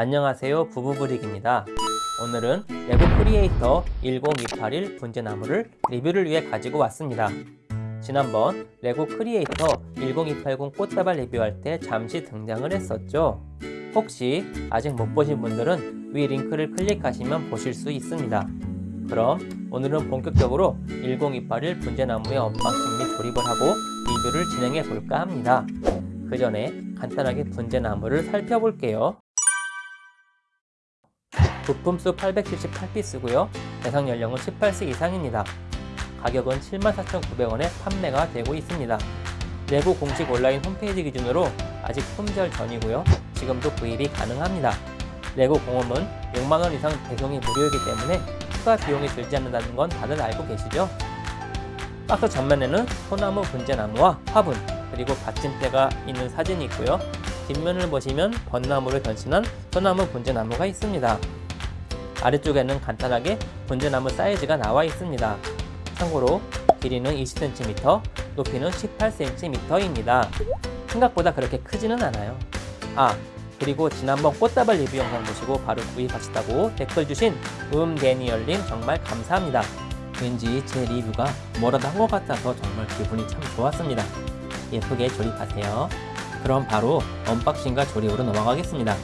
안녕하세요 부부브릭입니다. 오늘은 레고 크리에이터 10281 분재나무를 리뷰를 위해 가지고 왔습니다. 지난번 레고 크리에이터 10280 꽃다발 리뷰할 때 잠시 등장을 했었죠. 혹시 아직 못 보신 분들은 위 링크를 클릭하시면 보실 수 있습니다. 그럼 오늘은 본격적으로 10281 분재나무의 unboxing 및 조립을 하고 리뷰를 진행해 볼까 합니다. 그 전에 간단하게 분재나무를 살펴볼게요 부품수 878피스고요. 대상 연령은 18세 이상입니다. 가격은 74,900원에 판매가 되고 있습니다. 레고 공식 온라인 홈페이지 기준으로 아직 품절 전이고요. 지금도 구입이 가능합니다. 레고 공홈은 6만원 이상 배송이 무료이기 때문에 추가 비용이 들지 않는다는 건 다들 알고 계시죠? 박스 전면에는 소나무 분재나무와 화분 그리고 받침대가 있는 사진이 있고요. 뒷면을 보시면 벚나무를 변신한 소나무 분재나무가 있습니다 아래쪽에는 간단하게 분재나무 사이즈가 나와 있습니다. 참고로 길이는 20cm, 높이는 18cm입니다. 생각보다 그렇게 크지는 않아요. 아 그리고 지난번 꽃다발 리뷰 영상 보시고 바로 구입하셨다고 댓글 주신 음데니얼님 정말 감사합니다. 왠지 제 리뷰가 뭐라도 한 것 같아서 정말 기분이 참 좋았습니다. 예쁘게 조립하세요. 그럼 바로 언박싱과 조립으로 넘어가겠습니다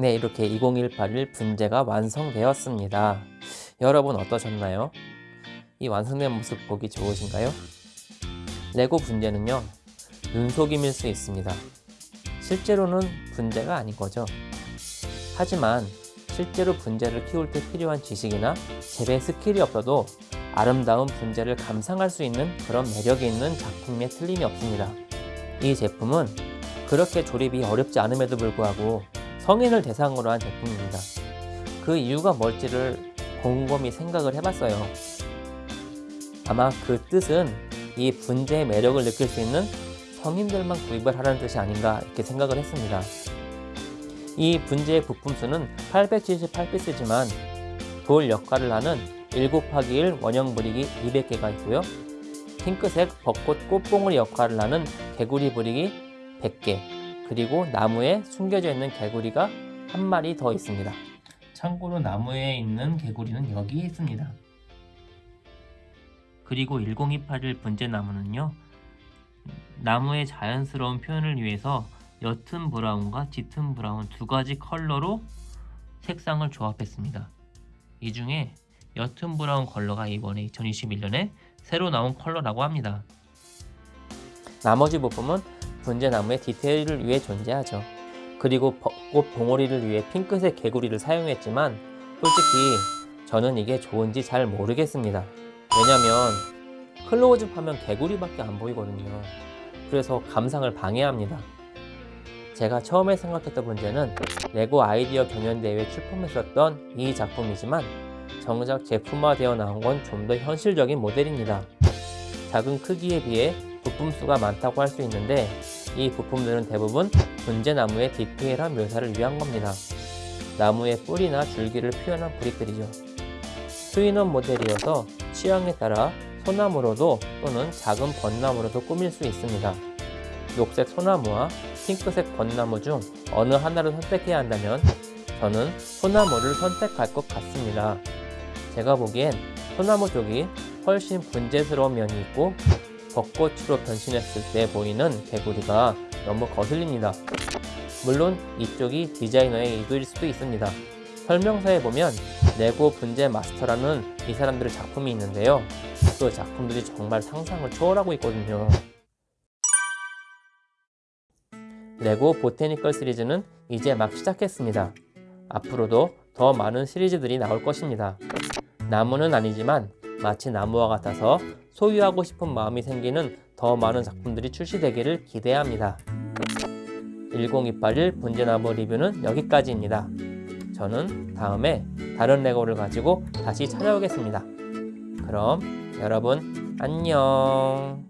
네, 이렇게 10281 분재가 완성되었습니다. 여러분 어떠셨나요? 이 완성된 모습 보기 좋으신가요? 레고 분재는요, 눈속임일 수 있습니다. 실제로는 분재가 아닌 거죠. 하지만 실제로 분재를 키울 때 필요한 지식이나 재배 스킬이 없어도 아름다운 분재를 감상할 수 있는 그런 매력이 있는 작품에 틀림이 없습니다. 이 제품은 그렇게 조립이 어렵지 않음에도 불구하고 성인을 대상으로 한 제품입니다. 그 이유가 뭘지를 곰곰이 생각을 해봤어요. 아마 그 뜻은 이 분재의 매력을 느낄 수 있는 성인들만 구입을 하라는 뜻이 아닌가 이렇게 생각을 했습니다. 이 분재의 부품 수는 878피스지만 돌 역할을 하는 1 곱하기 1 원형 브릭이 200개가 있고요. 핑크색 벚꽃 꽃봉오리 역할을 하는 개구리 브릭이 100개 그리고 나무에 숨겨져 있는 개구리가 한 마리 더 있습니다. 참고로 나무에 있는 개구리는 여기에 있습니다. 그리고 1028일 분재 나무는요. 나무의 자연스러운 표현을 위해서 옅은 브라운과 짙은 브라운 두 가지 컬러로 색상을 조합했습니다. 이 중에 옅은 브라운 컬러가 이번에 2021년에 새로 나온 컬러라고 합니다. 나머지 부품은 분재나무의 디테일을 위해 존재하죠. 그리고 벚꽃 봉오리를 위해 핑크색 개구리를 사용했지만 솔직히 저는 이게 좋은지 잘 모르겠습니다. 왜냐면 클로즈업 하면 개구리밖에 안 보이거든요. 그래서 감상을 방해합니다. 제가 처음에 생각했던 문제는 레고 아이디어 경연대회에 출품했었던 이 작품이지만 정작 제품화되어 나온 건 좀 더 현실적인 모델입니다. 작은 크기에 비해 부품 수가 많다고 할 수 있는데 이 부품들은 대부분 분재나무의 디테일한 묘사를 위한 겁니다. 나무의 뿌리나 줄기를 표현한 brick들이죠. two in one 모델이어서 취향에 따라 소나무로도 또는 작은 벚나무로도 꾸밀 수 있습니다. 녹색 소나무와 핑크색 벚나무 중 어느 하나를 선택해야 한다면 저는 소나무를 선택할 것 같습니다. 제가 보기엔 소나무 쪽이 훨씬 분재스러운 면이 있고 벚꽃으로 변신했을 때 보이는 개구리가 너무 거슬립니다. 물론 이쪽이 디자이너의 의도일 수도 있습니다. 설명서에 보면 레고 분재 마스터라는 이 사람들의 작품이 있는데요. 그 작품들이 정말 상상을 초월하고 있거든요. 레고 보테니컬 시리즈는 이제 막 시작했습니다. 앞으로도 더 많은 시리즈들이 나올 것입니다. 나무는 아니지만 마치 나무와 같아서 소유하고 싶은 마음이 생기는 더 많은 작품들이 출시되기를 기대합니다. 1028일 분재나무 리뷰는 여기까지입니다. 저는 다음에 다른 레고를 가지고 다시 찾아오겠습니다. 그럼 여러분 안녕